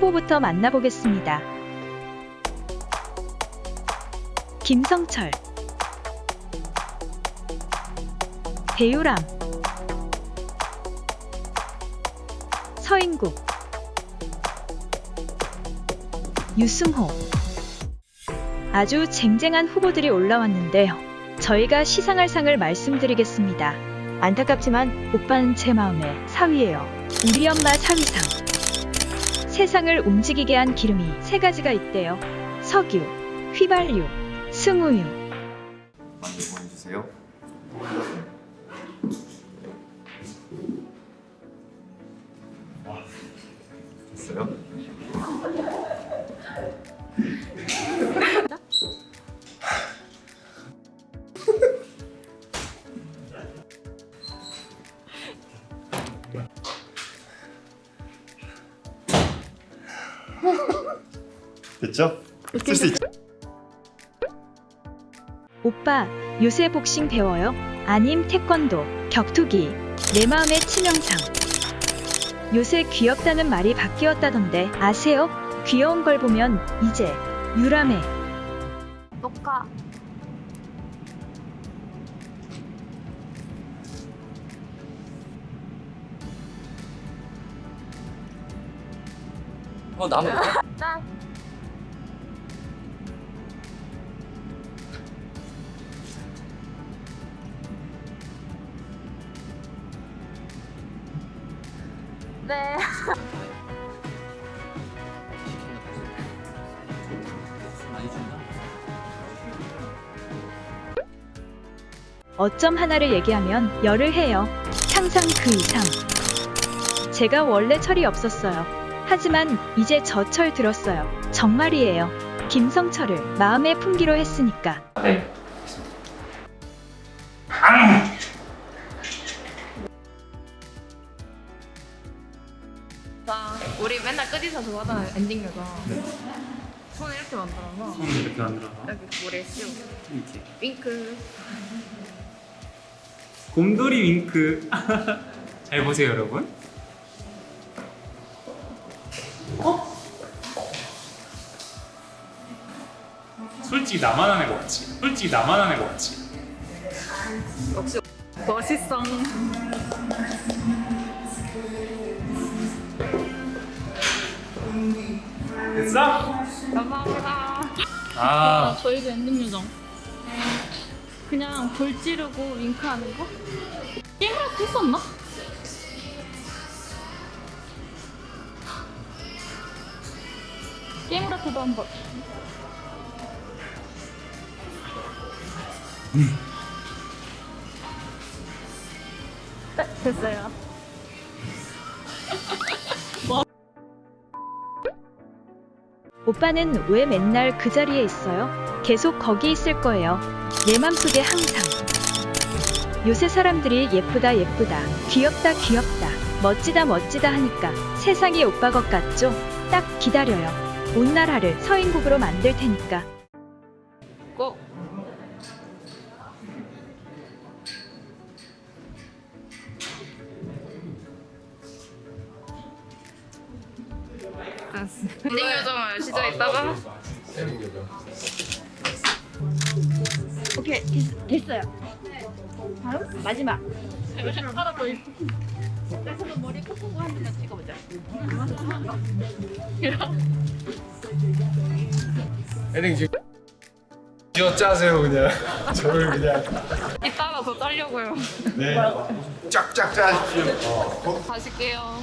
후보부터 만나보겠습니다. 김성철 배유람 서인국 유승호 아주 쟁쟁한 후보들이 올라왔는데요. 저희가 시상할 상을 말씀드리겠습니다. 안타깝지만 오빠는 제 마음의 4위예요. 우리 엄마 4위상. 세상을 움직이게 한 기름이 세 가지가 있대요. 석유, 휘발유, 승우유. 됐죠? 쓸 수 있죠? 오빠, 요새 복싱 배워요? 아님 태권도, 격투기, 내 마음의 치명상. 요새 귀엽다는 말이 바뀌었다던데 아세요? 귀여운 걸 보면 이제 유람해. 녹화 어 나무 짠 네. 어쩜 하나를 얘기하면 열을 해요. 상상 그 이상. 제가 원래 철이 없었어요. 하지만 이제 저 철 들었어요. 정말이에요. 김성철을 마음에 품기로 했으니까. 네. 자, 우리 맨날 그거 하잖아요. 엔딩 여자. 손을 이렇게 만들어서 손을 이렇게 만들어서 여기 물에 씌우고 이렇게 윙크. 곰돌이 윙크 잘 보세요 여러분 어? 솔직히 나만 하는 거 같지? 솔직히 나만 하는 거 같지? 역시 멋있어. 됐어? 감사합니다. 아 저희도 엔딩 요정. 그냥 불 찌르고 윙크하는 거? 게임을 했었나? 게임라트도 한 번. 네, 됐어요. 오빠는 왜 맨날 그 자리에 있어요? 계속 거기 있을 거예요. 내 맘속에 항상. 요새 사람들이 예쁘다 예쁘다, 귀엽다 귀엽다, 멋지다 멋지다 하니까 세상이 오빠 것 같죠? 딱 기다려요. 온 나라를 서인국으로 만들 테니까. 고. 알았어. 엔딩 요정을 시작했다가 오케이, 됐, 됐어요. 다음, 마지막. 하나 더 있어. 그래서 머리 콕콕 한 번만 찍어보자. 헤딩 지금 쥐어 짜세요 그냥 저를 그냥 이따가 더 짜려고요. 네 쫙쫙 짜십시오 가실게요.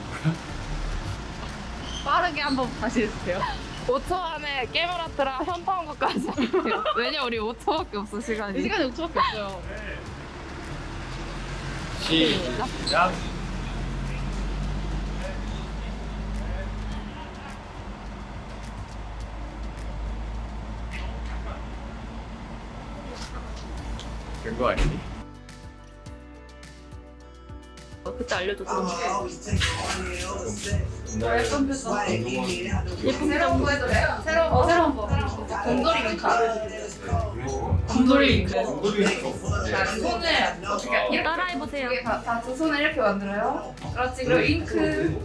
짧게 한번 다시 해주세요. 5초 안에 깨물었더라. 현타온 것까지. 왜냐 우리 5초밖에 없어 시간이. 이 시간이 5초밖에 없어요. 시작. 된거 아니니? 그때 알려줬어. 예쁜 표정. 예쁜 표정? 새로운 거, 새로운 거. 곰돌이 윙카. 곰돌이 윙카. 자, 손을 어떻게 따라해보세요. 여기 다, 다두 손을 이렇게 만들어요. 그렇지. 그리고 윙크를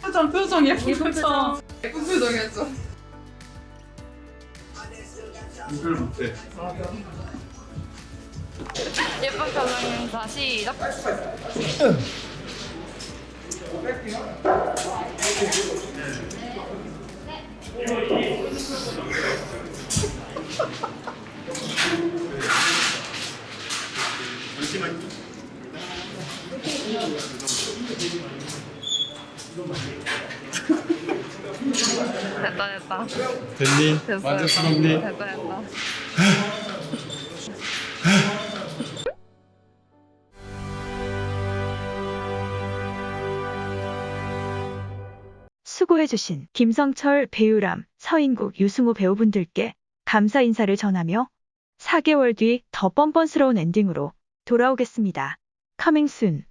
표정 표정 예쁜 표정. 예쁜 표정이었죠. 이걸 못해. 예쁜 표정입니다. 시작. 잠시만요. 됐다, 됐다. 됐니? 됐어요. 만족스럽니? 됐다, 됐다. 수고해주신 김성철, 배우람, 서인국, 유승우 배우분들께 감사 인사를 전하며 4개월 뒤 더 뻔뻔스러운 엔딩으로 돌아오겠습니다. coming soon